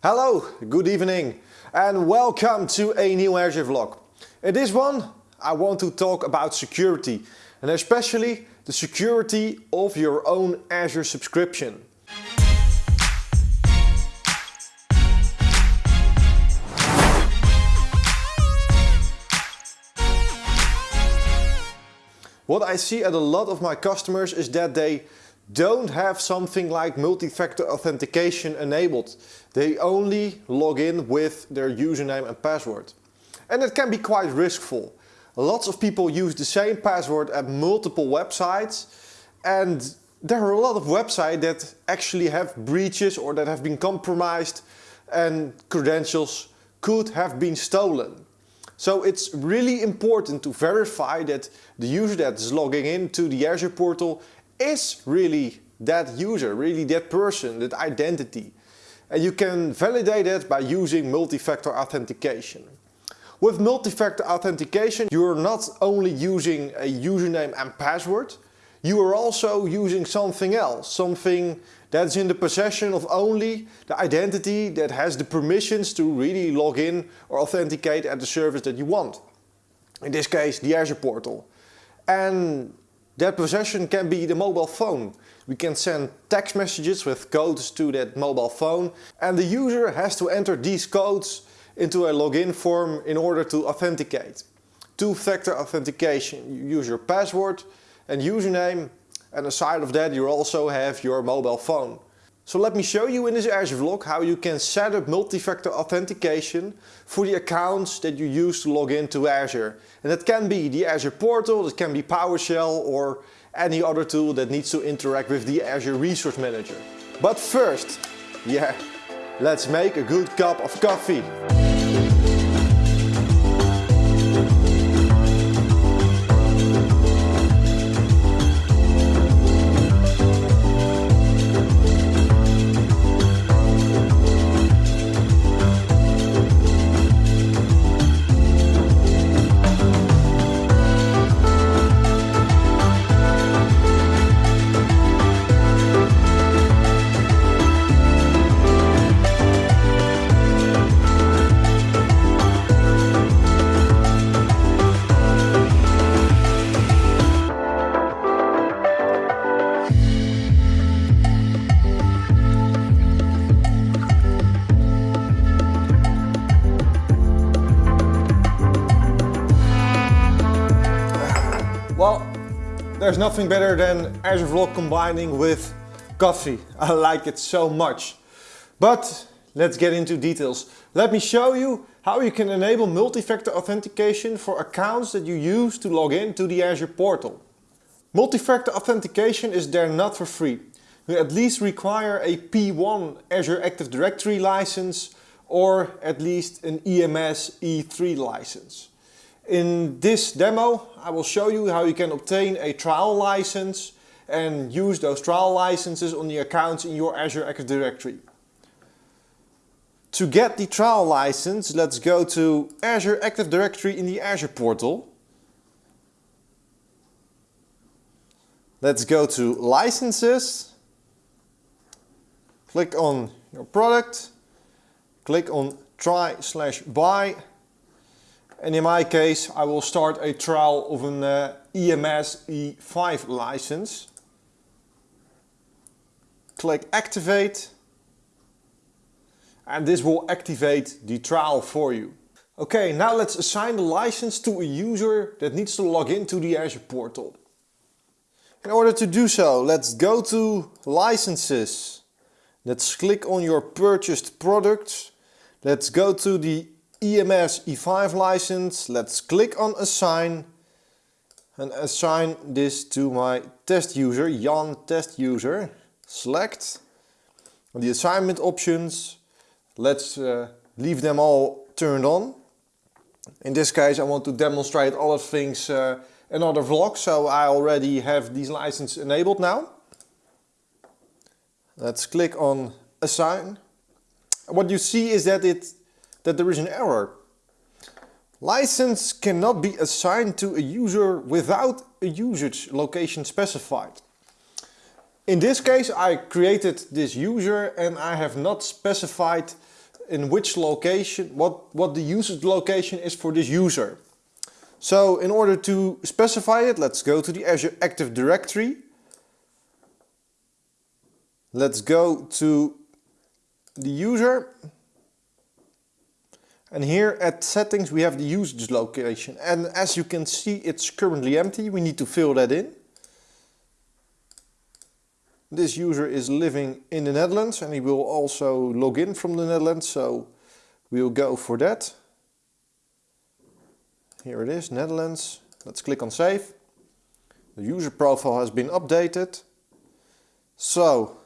Hello, good evening and welcome to a new Azure vlog. In this one I want to talk about security and especially the security of your own Azure subscription. What I see at a lot of my customers is that they don't have something like multi-factor authentication enabled. They only log in with their username and password. And it can be quite riskful. Lots of people use the same password at multiple websites and there are a lot of websites that actually have breaches or that have been compromised and credentials could have been stolen. So it's really important to verify that the user that is logging into the Azure portal is really that user, really that person, that identity. And you can validate it by using multi-factor authentication. With multi-factor authentication, you are not only using a username and password, you are also using something else, something that's in the possession of only the identity that has the permissions to really log in or authenticate at the service that you want. In this case, the Azure portal. And that possession can be the mobile phone. We can send text messages with codes to that mobile phone and the user has to enter these codes into a login form in order to authenticate. Two-factor authentication. You use your password and username and aside of that you also have your mobile phone. So let me show you in this Azure vlog how you can set up multi-factor authentication for the accounts that you use to log into Azure. And that can be the Azure portal, it can be PowerShell or any other tool that needs to interact with the Azure Resource Manager. But first, yeah, let's make a good cup of coffee. Well, there's nothing better than Azure Vlog combining with coffee. I like it so much. But let's get into details. Let me show you how you can enable multi-factor authentication for accounts that you use to log in to the Azure portal. Multi-factor authentication is there not for free. You at least require a P1 Azure Active Directory license or at least an EMS E3 license. In this demo I will show you how you can obtain a trial license and use those trial licenses on the accounts in your Azure Active Directory. To get the trial license let's go to Azure Active Directory in the Azure portal. Let's go to licenses, click on your product, click on try slash buy and in my case I will start a trial of an uh, EMS E5 license. Click activate and this will activate the trial for you. Okay, now let's assign the license to a user that needs to log into the Azure portal. In order to do so, let's go to licenses. Let's click on your purchased products. Let's go to the EMS E5 license. Let's click on assign and assign this to my test user, Jan test user. Select the assignment options. Let's uh, leave them all turned on. In this case I want to demonstrate other things uh, another vlog, so I already have these licenses enabled now. Let's click on assign. What you see is that it that there is an error. License cannot be assigned to a user without a usage location specified. In this case I created this user and I have not specified in which location, what, what the usage location is for this user. So in order to specify it, let's go to the Azure Active Directory. Let's go to the user. And here at settings we have the usage location. And as you can see it's currently empty. We need to fill that in. This user is living in the Netherlands and he will also log in from the Netherlands. So we'll go for that. Here it is, Netherlands. Let's click on save. The user profile has been updated. So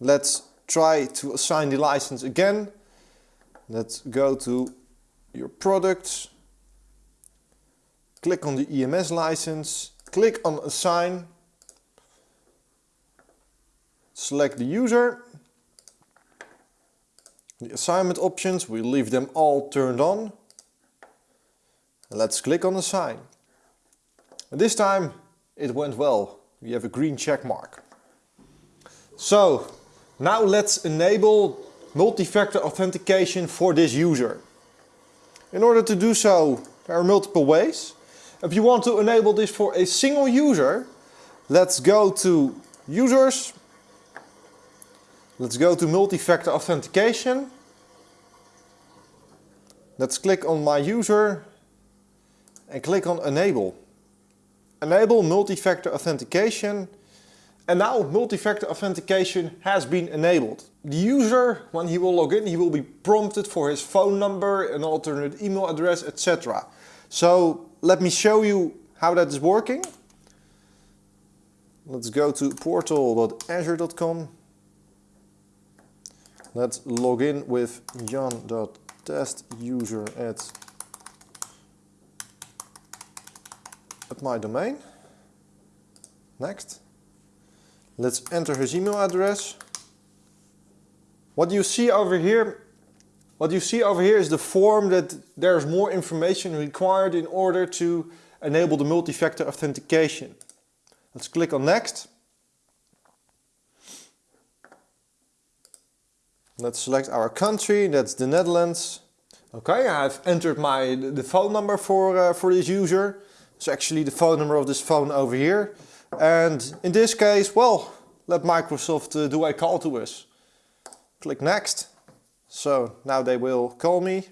let's try to assign the license again. Let's go to your products. Click on the EMS license. Click on assign. Select the user. The assignment options, we leave them all turned on. Let's click on assign. This time it went well. We have a green check mark. So now let's enable multi-factor authentication for this user. In order to do so, there are multiple ways. If you want to enable this for a single user, let's go to users. Let's go to multi-factor authentication. Let's click on my user and click on enable. Enable multi-factor authentication and now multi-factor authentication has been enabled. The user, when he will log in, he will be prompted for his phone number, an alternate email address, etc. So let me show you how that is working. Let's go to portal.azure.com. Let's log in with jan.testuser at, at my domain. Next. Let's enter his email address. What you see over here, what you see over here is the form that there's more information required in order to enable the multi-factor authentication. Let's click on next. Let's select our country, that's the Netherlands. Okay, I've entered my the phone number for, uh, for this user. It's actually the phone number of this phone over here. And in this case, well, let Microsoft uh, do a call to us. Click next. So now they will call me.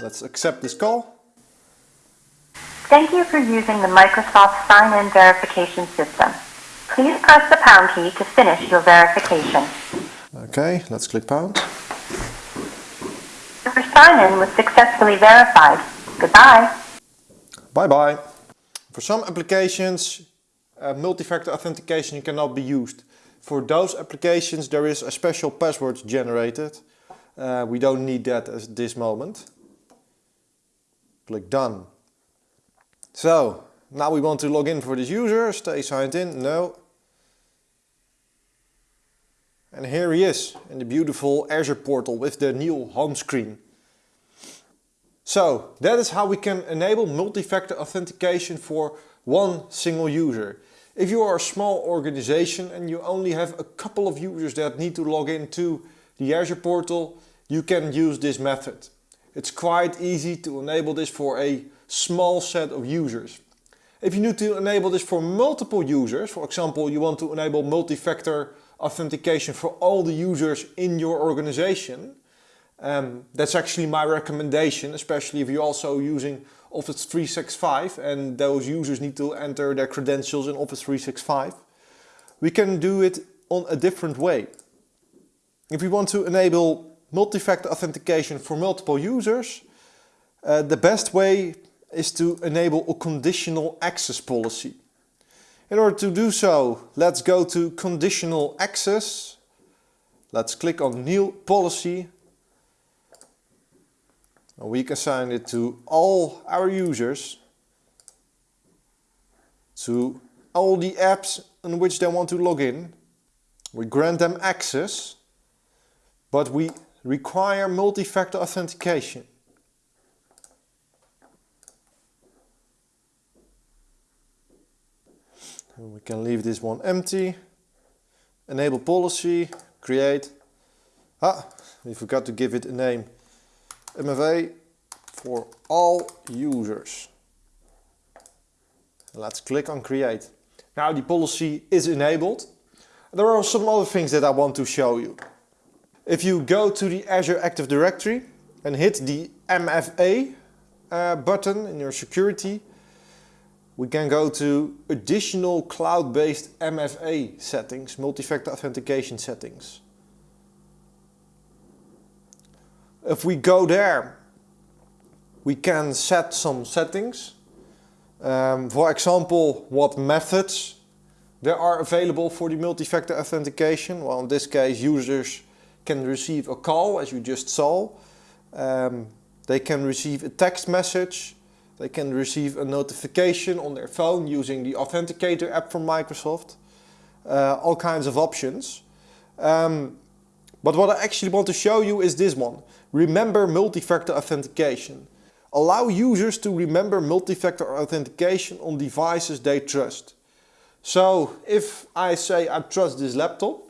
Let's accept this call. Thank you for using the Microsoft sign-in verification system. Please press the pound key to finish your verification. Okay, let's click pound. Your sign-in was successfully verified. Goodbye. Bye-bye. For some applications, uh, multi-factor authentication cannot be used. For those applications there is a special password generated. Uh, we don't need that at this moment. Click done. So, now we want to log in for this user, stay signed in, no. And here he is in the beautiful Azure portal with the new home screen. So that is how we can enable multi-factor authentication for one single user. If you are a small organization and you only have a couple of users that need to log into the Azure portal, you can use this method. It's quite easy to enable this for a small set of users. If you need to enable this for multiple users, for example you want to enable multi-factor authentication for all the users in your organization, um, that's actually my recommendation, especially if you're also using Office 365 and those users need to enter their credentials in Office 365. We can do it on a different way. If we want to enable multi-factor authentication for multiple users, uh, the best way is to enable a conditional access policy. In order to do so, let's go to conditional access. Let's click on new policy. And we can assign it to all our users, to all the apps in which they want to log in. We grant them access, but we require multi-factor authentication. we can leave this one empty. enable policy, create. Ah, we forgot to give it a name. MFA for all users. Let's click on create. Now the policy is enabled. There are some other things that I want to show you. If you go to the Azure Active Directory and hit the MFA uh, button in your security, we can go to additional cloud-based MFA settings, multi-factor authentication settings. If we go there, we can set some settings. Um, for example, what methods there are available for the multi-factor authentication. Well, in this case, users can receive a call, as you just saw. Um, they can receive a text message. They can receive a notification on their phone using the Authenticator app from Microsoft. Uh, all kinds of options. Um, but what I actually want to show you is this one. Remember multi-factor authentication. Allow users to remember multi-factor authentication on devices they trust. So if I say I trust this laptop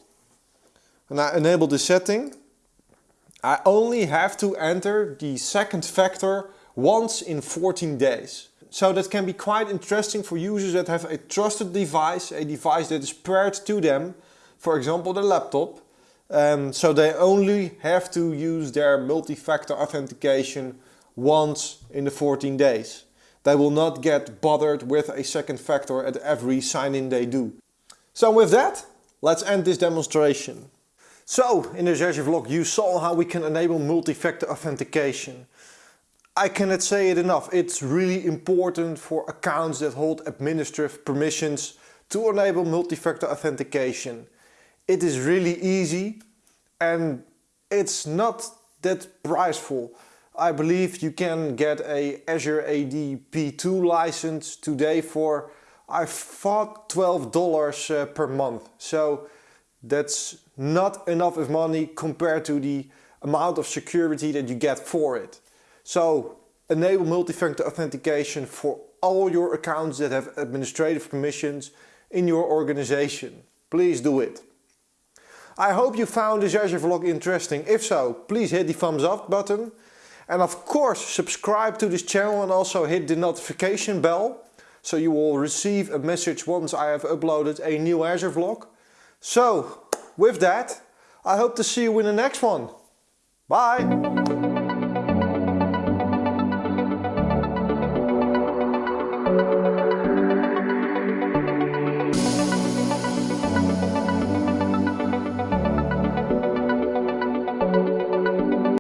and I enable the setting, I only have to enter the second factor once in 14 days. So that can be quite interesting for users that have a trusted device, a device that is paired to them, for example the laptop. Um, so they only have to use their multi-factor authentication once in the 14 days. They will not get bothered with a second factor at every sign-in they do. So with that, let's end this demonstration. So, in this Azure vlog you saw how we can enable multi-factor authentication. I cannot say it enough, it's really important for accounts that hold administrative permissions to enable multi-factor authentication. It is really easy and it's not that priceful. I believe you can get a Azure AD P2 license today for I thought $12 uh, per month. So that's not enough of money compared to the amount of security that you get for it. So enable multi-factor authentication for all your accounts that have administrative permissions in your organization. Please do it. I hope you found this Azure vlog interesting. If so, please hit the thumbs up button. And of course, subscribe to this channel and also hit the notification bell. So you will receive a message once I have uploaded a new Azure vlog. So, with that, I hope to see you in the next one. Bye!